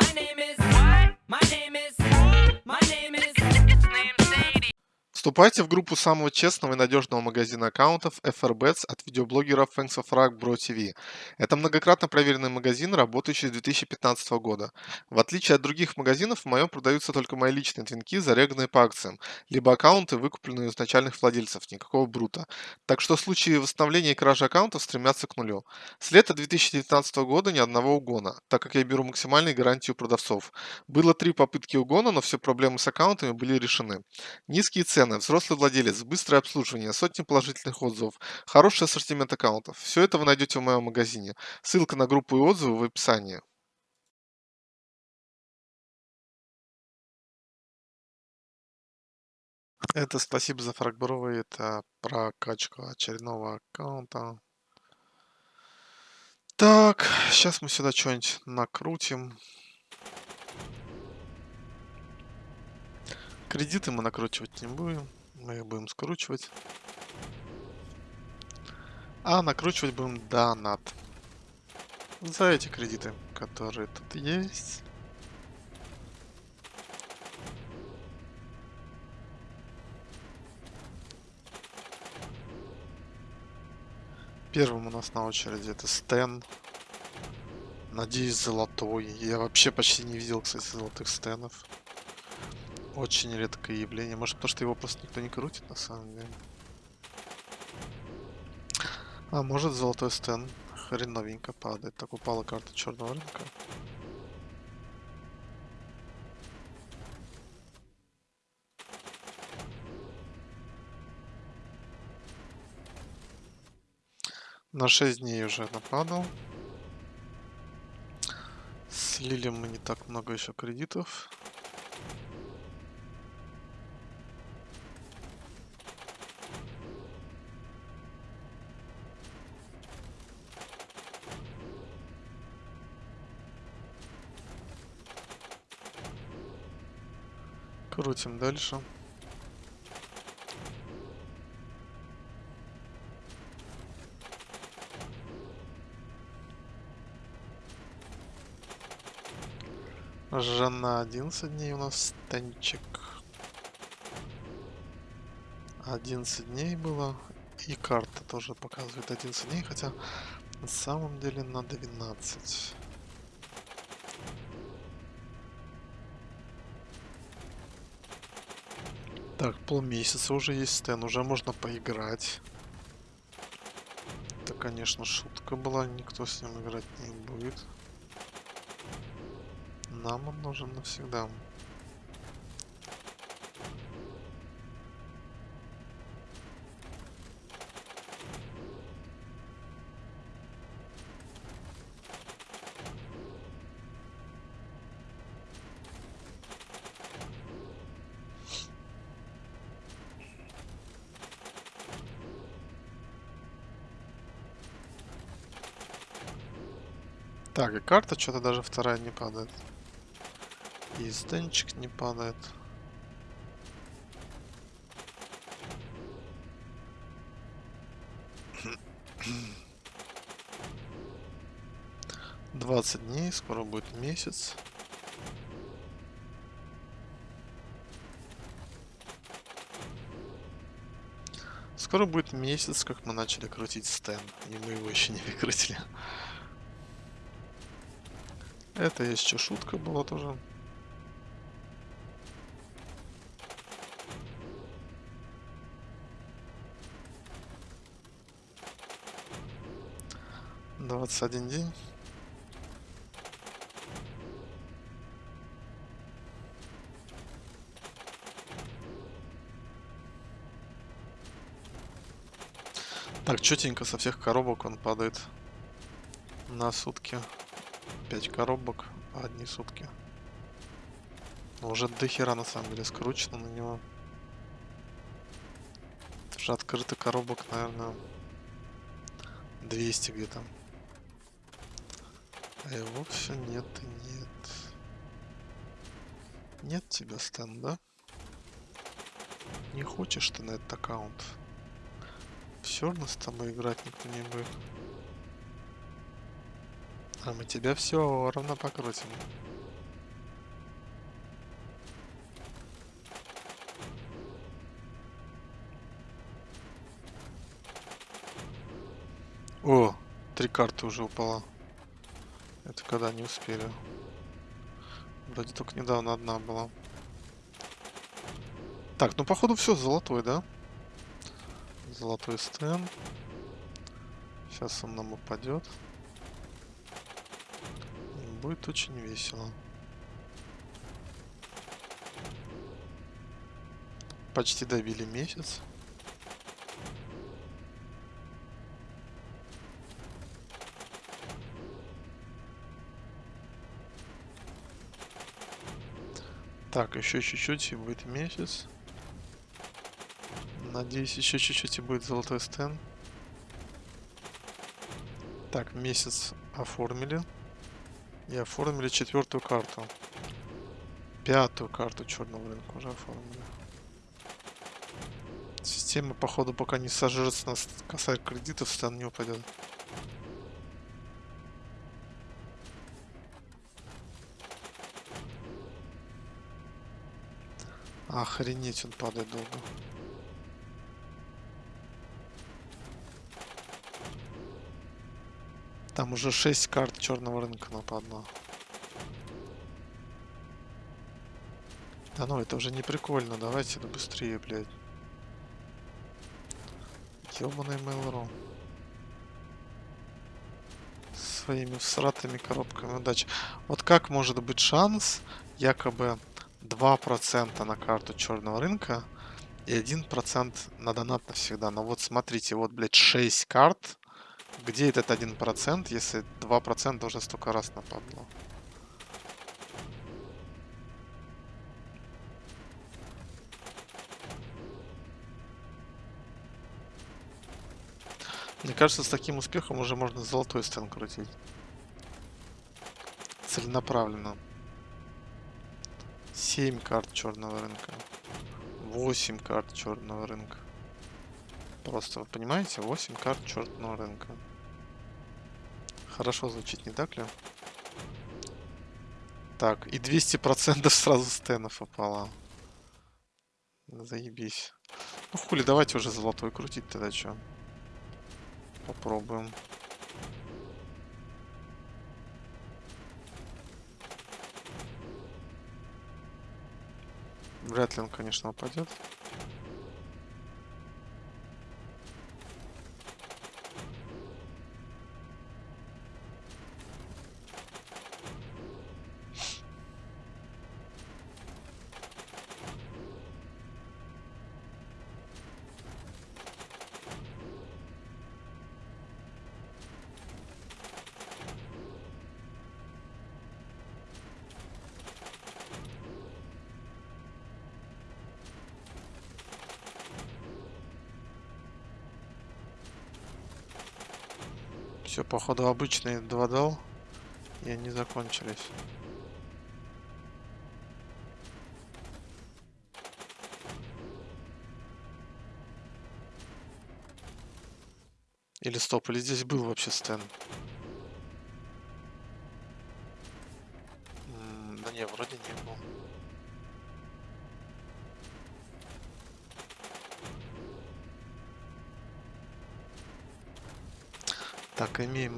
My name is. What? My name is. My name is. Вступайте в группу самого честного и надежного магазина аккаунтов FRBets от видеоблогера Thanks of Rock Bro TV. Это многократно проверенный магазин, работающий с 2015 года. В отличие от других магазинов, в моем продаются только мои личные твинки, зареганные по акциям, либо аккаунты, выкупленные у изначальных владельцев, никакого брута. Так что случаи восстановления и кражи аккаунтов стремятся к нулю. С лета 2019 года ни одного угона, так как я беру максимальные гарантии у продавцов. Было три попытки угона, но все проблемы с аккаунтами были решены. Низкие цены, взрослый владелец, быстрое обслуживание, сотни положительных отзывов, хороший ассортимент аккаунтов. Все это вы найдете в моем магазине. Ссылка на группу и отзывы в описании. Это спасибо за фрагбровый, это прокачка очередного аккаунта. Так, сейчас мы сюда что-нибудь накрутим. Кредиты мы накручивать не будем. Мы их будем скручивать. А накручивать будем донат. За эти кредиты, которые тут есть. Первым у нас на очереди это Стэн. Надеюсь, золотой. Я вообще почти не видел, кстати, золотых стенов. Очень редкое явление. Может, потому что его просто никто не крутит, на самом деле. А может, золотой стен хреновенько падает. Так упала карта черного рынка. На 6 дней уже нападал. Слили мы не так много еще кредитов. Крутим дальше. Жена 11 дней у нас станчик. 11 дней было. И карта тоже показывает 11 дней, хотя на самом деле на 12. Так, полмесяца уже есть стен, уже можно поиграть. Это, конечно, шутка была, никто с ним играть не будет. Нам он нужен навсегда. Так, и карта что-то даже вторая не падает. И стенчик не падает. Двадцать дней, скоро будет месяц. Скоро будет месяц, как мы начали крутить стен, и мы его еще не выкрутили. Это еще шутка была тоже. Двадцать один день. Так, четенько со всех коробок он падает на сутки. 5 коробок, одни сутки. Но уже до хера на самом деле скручено на него. Уже открыто коробок, наверное, 200 где-то. А его все нет и нет. Нет тебя, Стэн, да? Не хочешь ты на этот аккаунт? Все равно с тобой играть никто не будет. А мы тебя все равно покрутим. О, три карты уже упала. Это когда не успели. Вроде только недавно одна была. Так, ну походу все золотой, да? Золотой стен. Сейчас он нам упадет. Будет очень весело. Почти добили месяц. Так, еще чуть-чуть и будет месяц. Надеюсь, еще чуть-чуть и будет золотой стен. Так, месяц оформили. И оформили четвертую карту. Пятую карту черного рынка уже оформили. Система, походу, пока не сожрется нас касает кредитов, стан не упадет. Охренеть, он падает долго. Там уже 6 карт черного рынка нападало. Да ну, это уже не прикольно. Давайте это быстрее, блядь. Ёбаный Mail.ru. Своими всратыми коробками удачи. Вот как может быть шанс якобы 2% на карту черного рынка и 1% на донат навсегда. Но вот смотрите, вот, блядь, 6 карт где этот один процент, если два процента уже столько раз нападло? Мне кажется, с таким успехом уже можно золотой стен крутить. Целенаправленно. 7 карт черного рынка. 8 карт черного рынка. Просто, вы понимаете, 8 карт черного рынка. Хорошо звучит, не так ли? Так, и 200% сразу стенов упало. Заебись. Ну хули, давайте уже золотой крутить тогда что. Попробуем. Вряд ли он, конечно, упадет. Все, походу, обычные два дал. И они закончились. Или стоп, или здесь был вообще стенд? Да не, вроде не был.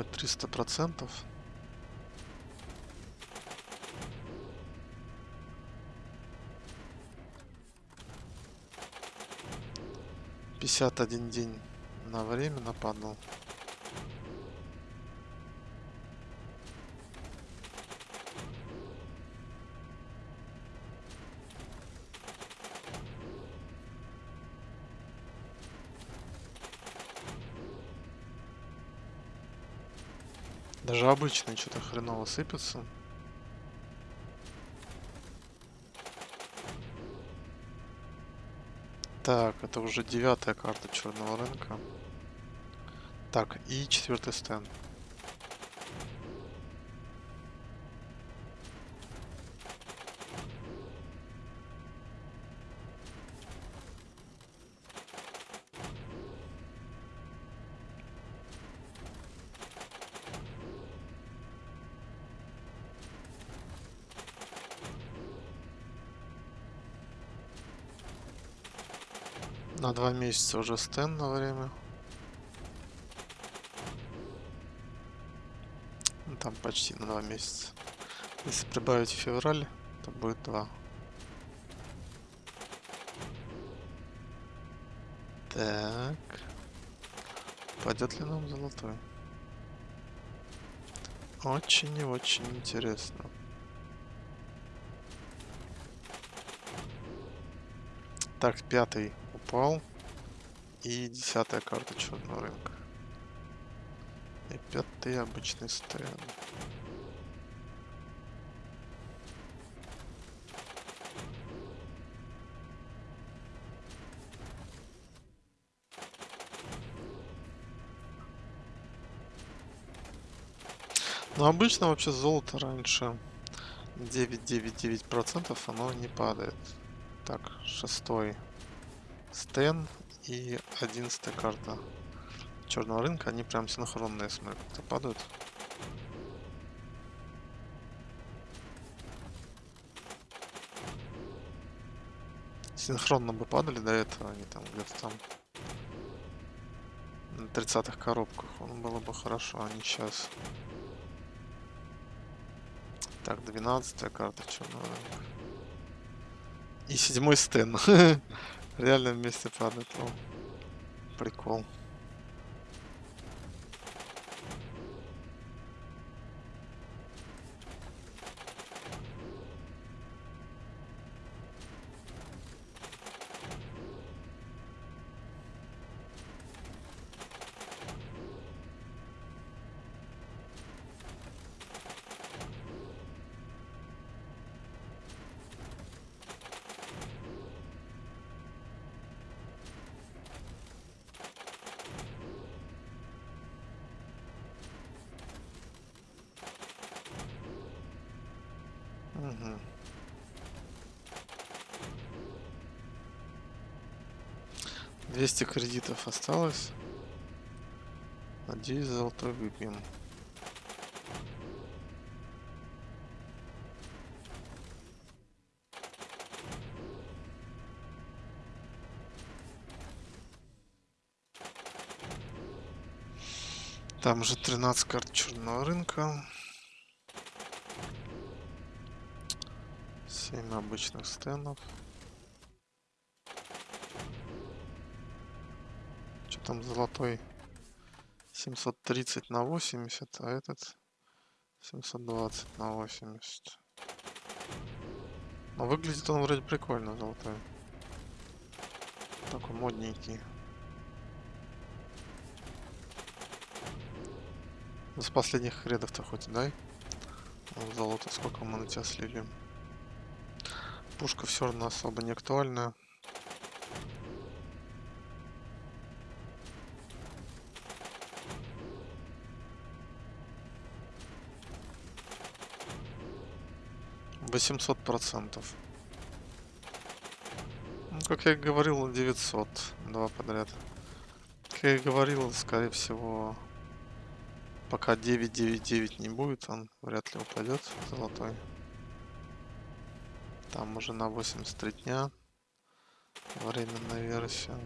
Мы 300 процентов. Пятьдесят один день на время нападал. Даже обычные что-то хреново сыпется. Так, это уже девятая карта черного рынка. Так, и четвертый стенд. Два месяца уже стенд на время. почти на два месяца. Если прибавить февраль, то будет два. Так. Пойдет ли нам золотой? Очень и очень интересно. Так, пятый упал. И десятая карта черного рынка. И пятый обычный стенд. Ну, обычно вообще золото раньше 9,99% оно не падает. Так, шестой стен и одиннадцатая карта черного рынка, они прям синхронные, смотрю, как-то падают. Синхронно бы падали до этого, они там где-то там на 30-х коробках, он было бы хорошо, а не сейчас. Так, 12 карта черного рынка. И седьмой стен. Реально вместе падает, лол. Прикол. 200 кредитов осталось. Надеюсь, золотой выпьем. Там же 13 карт черного рынка. 7 обычных стендов. Там золотой? 730 на 80, а этот 720 на 80. Но выглядит он вроде прикольно, золотой. Такой модненький. С последних рядов-то хоть дай. Золото сколько мы на тебя слили пушка все равно особо не актуальна. Восемьсот процентов. Ну, как я говорил, 900. Два подряд. Как я говорил, скорее всего, пока 999 не будет, он вряд ли упадет золотой. Там уже на 83 дня временная версия.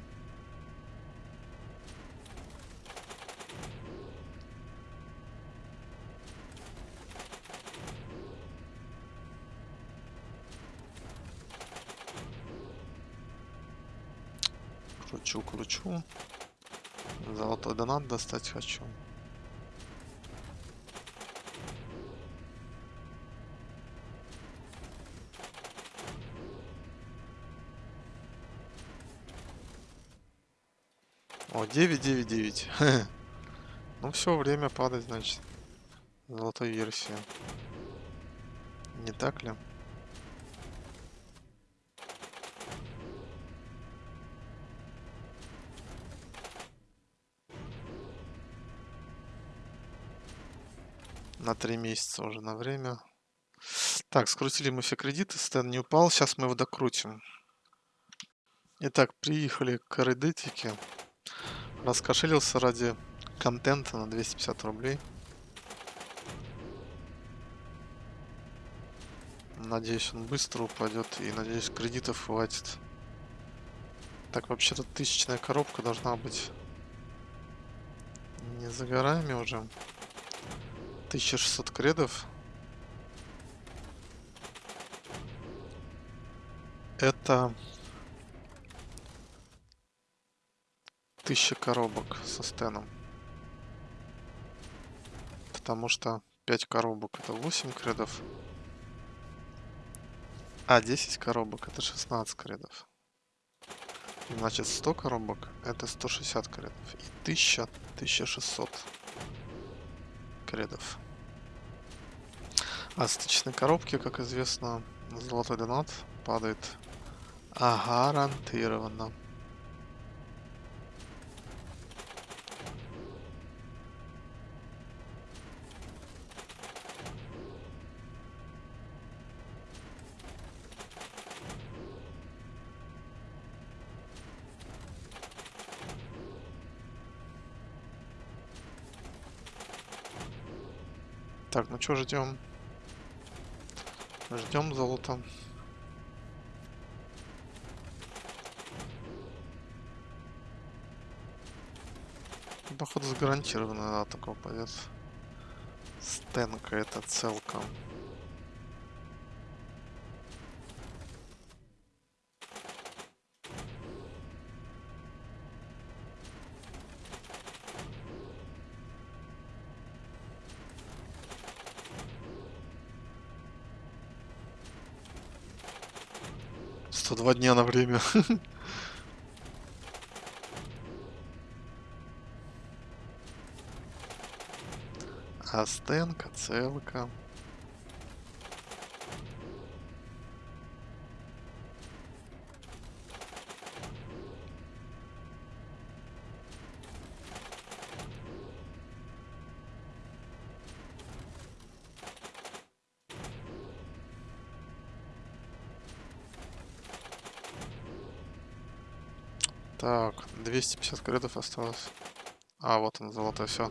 Кручу, кручу. Золотой донат достать хочу. О, 999. ну все, время падать, значит. Золотой версии. Не так ли? На три месяца уже на время. Так, скрутили мы все кредиты, стен не упал, сейчас мы его докрутим. Итак, приехали к редетике. Раскошелился ради контента на 250 рублей. Надеюсь, он быстро упадет и надеюсь, кредитов хватит. Так, вообще-то тысячная коробка должна быть не за горами уже. 1600 кредов. Это 1000 коробок со стеном. Потому что 5 коробок это 8 кредов. А, 10 коробок это 16 кредов. Значит, 100 коробок это 160 кредов. И 1000, 1600 кредов. Стычные коробки, как известно, золотой донат падает гарантированно. Так, ну что ждем? Ждем золото. Походу гарантированно да, такого пойдет. Стенка это целка. Сто два дня на время. Астенка, целка. Так, 250 кредов осталось. А, вот он, золотой, все.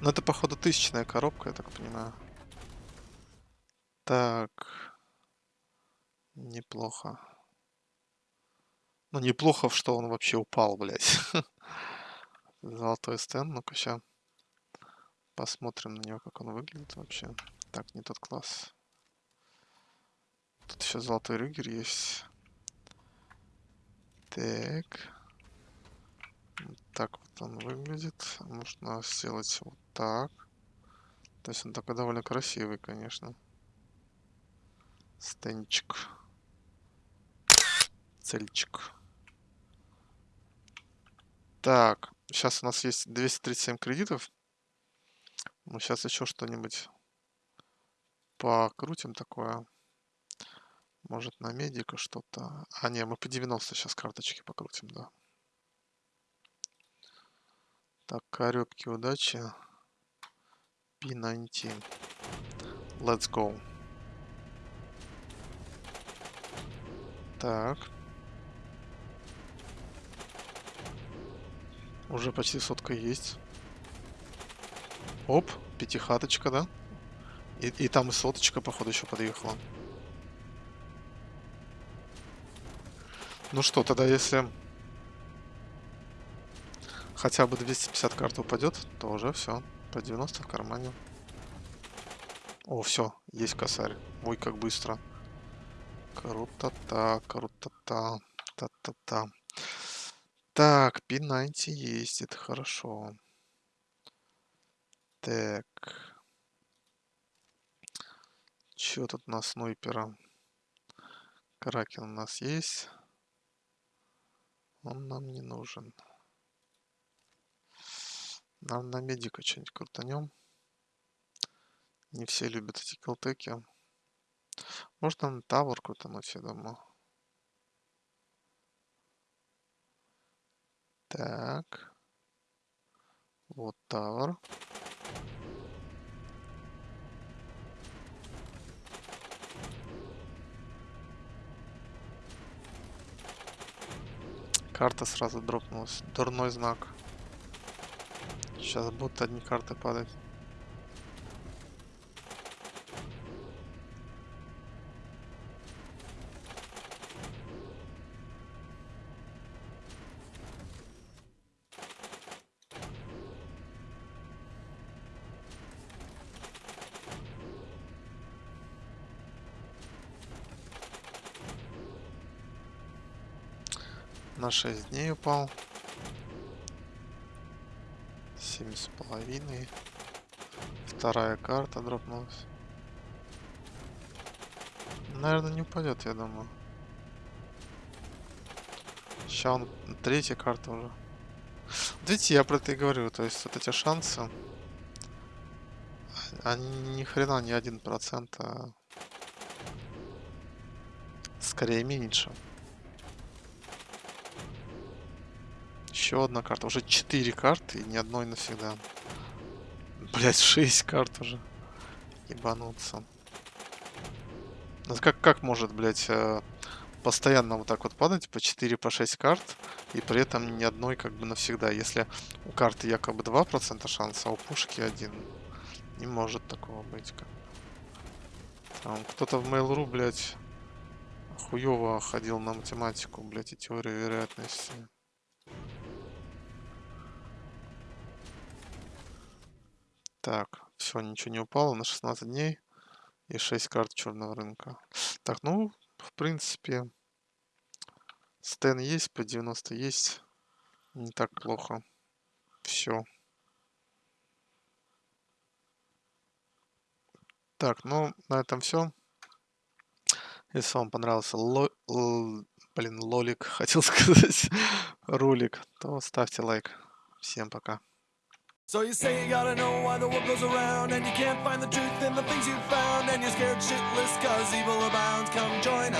Ну, это, походу, тысячная коробка, я так понимаю. Так. Неплохо. Ну, неплохо, что он вообще упал, блядь. Золотой стенд. Ну-ка, сейчас посмотрим на него, как он выглядит вообще. Так, не тот класс. Тут еще золотой рюгер есть. Так. Так вот он выглядит. Можно сделать вот так. То есть он такой довольно красивый, конечно. Стенчик. Цельчик. Так, сейчас у нас есть 237 кредитов. Мы сейчас еще что-нибудь покрутим такое. Может на медика что-то. А, не, мы по 90 сейчас карточки покрутим, да. Так, корёбки удачи. P19. Let's go. Так. Уже почти сотка есть. Оп, пятихаточка, да? И, и там и соточка, походу, еще подъехала. Ну что, тогда если хотя бы 250 карт упадет, то уже все. По 90 в кармане. О, все, есть косарь. Ой, как быстро. Круто-та, круто-та. Та-та-та. Так, P90 есть, это хорошо. Так. Что тут на снайпера? Кракен у нас есть. Он нам не нужен. Нам на медика что-нибудь крутанем. Не все любят эти килтеки. Можно на тавер крутануть, я думаю. Так. Вот тавер. Карта сразу дропнулась. Дурной знак. Сейчас будут одни карты падать. на 6 дней упал. Семь с половиной. Вторая карта дропнулась. Наверное, не упадет, я думаю. Сейчас он третья карта уже. видите, я про это и говорю. То есть вот эти шансы, они ни хрена не один процент, а скорее меньше. Еще одна карта. Уже четыре карты и ни одной навсегда. Блять, шесть карт уже. Ебануться. Ну, как, как может, блять, э, постоянно вот так вот падать по 4, по 6 карт, и при этом ни одной как бы навсегда. Если у карты якобы 2% шанса, а у пушки один. Не может такого быть. Как... Там кто-то в Mail.ru, блядь, хуёво ходил на математику, блядь, и теорию вероятности. Так, все, ничего не упало на 16 дней и 6 карт черного рынка. Так, ну, в принципе, стен есть, по 90 есть. Не так плохо. Все. Так, ну, на этом все. Если вам понравился ло... Блин, лолик, хотел сказать, ролик, то ставьте лайк. Всем пока. So you say you gotta know why the world goes around And you can't find the truth in the things you've found And you're scared shitless cause evil abounds. Come join